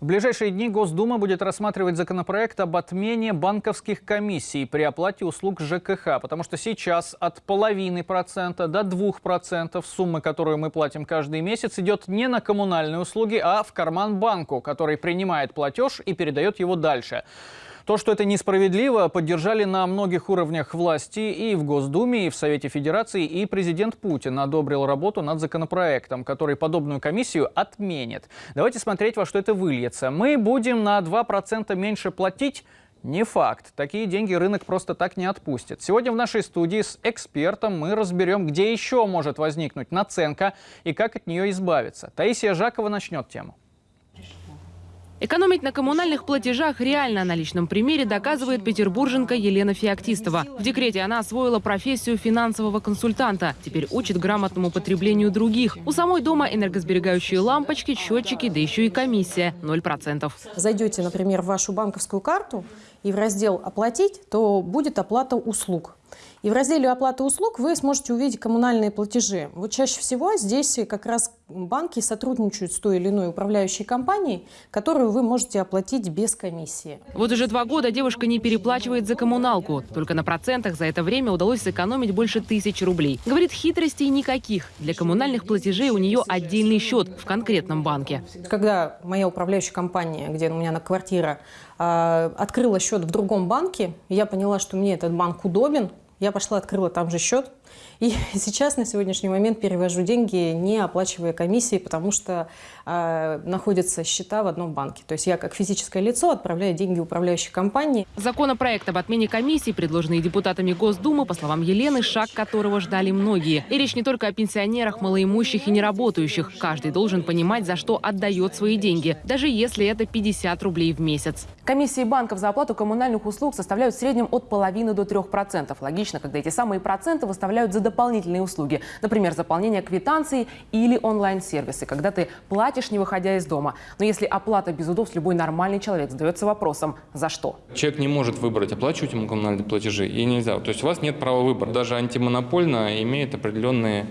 В ближайшие дни Госдума будет рассматривать законопроект об отмене банковских комиссий при оплате услуг ЖКХ, потому что сейчас от половины процента до двух процентов суммы, которую мы платим каждый месяц, идет не на коммунальные услуги, а в карман банку, который принимает платеж и передает его дальше. То, что это несправедливо, поддержали на многих уровнях власти и в Госдуме, и в Совете Федерации, и президент Путин одобрил работу над законопроектом, который подобную комиссию отменит. Давайте смотреть, во что это выльется. Мы будем на 2% меньше платить не факт. Такие деньги рынок просто так не отпустит. Сегодня в нашей студии с экспертом мы разберем, где еще может возникнуть наценка и как от нее избавиться. Таисия Жакова начнет тему. Экономить на коммунальных платежах реально на личном примере доказывает петербурженка Елена Феоктистова. В декрете она освоила профессию финансового консультанта. Теперь учит грамотному потреблению других. У самой дома энергосберегающие лампочки, счетчики, да еще и комиссия 0%. Зайдете, например, в вашу банковскую карту и в раздел «Оплатить», то будет оплата услуг. И в разделе «Оплата услуг» вы сможете увидеть коммунальные платежи. Вот чаще всего здесь как раз банки сотрудничают с той или иной управляющей компанией, которую вы можете оплатить без комиссии. Вот уже два года девушка не переплачивает за коммуналку. Только на процентах за это время удалось сэкономить больше тысячи рублей. Говорит, хитростей никаких. Для коммунальных платежей у нее отдельный счет в конкретном банке. Когда моя управляющая компания, где у меня на квартира, открыла счет в другом банке, я поняла, что мне этот банк удобен, я пошла, открыла там же счет. И сейчас на сегодняшний момент перевожу деньги, не оплачивая комиссии, потому что э, находятся счета в одном банке. То есть я как физическое лицо отправляю деньги управляющей компании. Законопроект об отмене комиссий, предложенный депутатами Госдумы, по словам Елены, шаг которого ждали многие. И речь не только о пенсионерах, малоимущих и неработающих. Каждый должен понимать, за что отдает свои деньги, даже если это 50 рублей в месяц. Комиссии банков за оплату коммунальных услуг составляют в среднем от половины до 3%. Логично, когда эти самые проценты выставляют за дополнительные услуги. Например, заполнение квитанции или онлайн-сервисы, когда ты платишь, не выходя из дома. Но если оплата без удобств, любой нормальный человек задается вопросом «за что?». Человек не может выбрать, оплачивать ему коммунальные платежи и нельзя. То есть у вас нет права выбора. Даже антимонопольно имеет определенные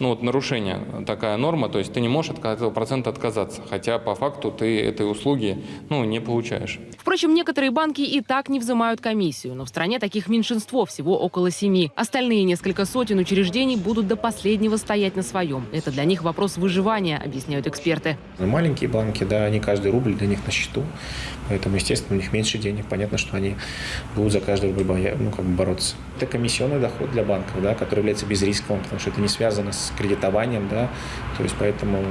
ну, вот нарушение, такая норма, то есть ты не можешь от этого процента отказаться, хотя по факту ты этой услуги ну, не получаешь. Впрочем, некоторые банки и так не взимают комиссию, но в стране таких меньшинство, всего около семи. Остальные несколько сотен учреждений будут до последнего стоять на своем. Это для них вопрос выживания, объясняют эксперты. Маленькие банки, да, они каждый рубль для них на счету, поэтому, естественно, у них меньше денег. Понятно, что они будут за каждый рубль боя, ну, как бы бороться. Это комиссионный доход для банков, да, который является безрисковым, потому что это не связано с кредитованием, да, то есть поэтому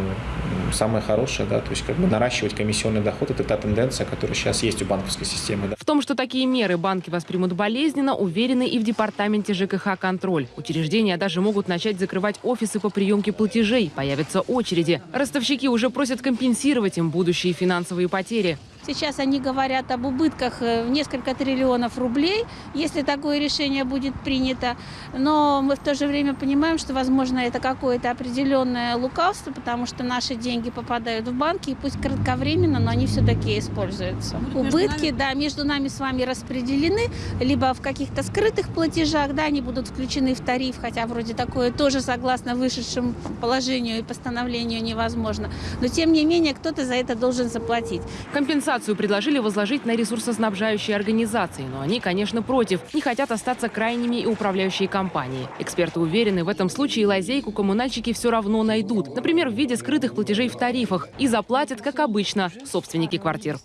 самое хорошее, да, то есть как бы наращивать комиссионный доход – это та тенденция, которая сейчас есть у банковской системы. Да. В том, что такие меры банки воспримут болезненно, уверены и в департаменте ЖКХ «Контроль». Учреждения даже могут начать закрывать офисы по приемке платежей, появятся очереди. Ростовщики уже просят компенсировать им будущие финансовые потери. Сейчас они говорят об убытках э, в несколько триллионов рублей, если такое решение будет принято. Но мы в то же время понимаем, что, возможно, это какое-то определенное лукавство, потому что наши деньги попадают в банки, и пусть кратковременно, но они все-таки используются. Убытки, да, между нами с вами распределены, либо в каких-то скрытых платежах, да, они будут включены в тариф, хотя вроде такое тоже согласно вышедшему положению и постановлению невозможно. Но, тем не менее, кто-то за это должен заплатить. Компенсация Компенсацию предложили возложить на ресурсоснабжающие организации, но они, конечно, против. Не хотят остаться крайними и управляющие компании. Эксперты уверены, в этом случае лазейку коммунальщики все равно найдут. Например, в виде скрытых платежей в тарифах. И заплатят, как обычно, собственники квартир.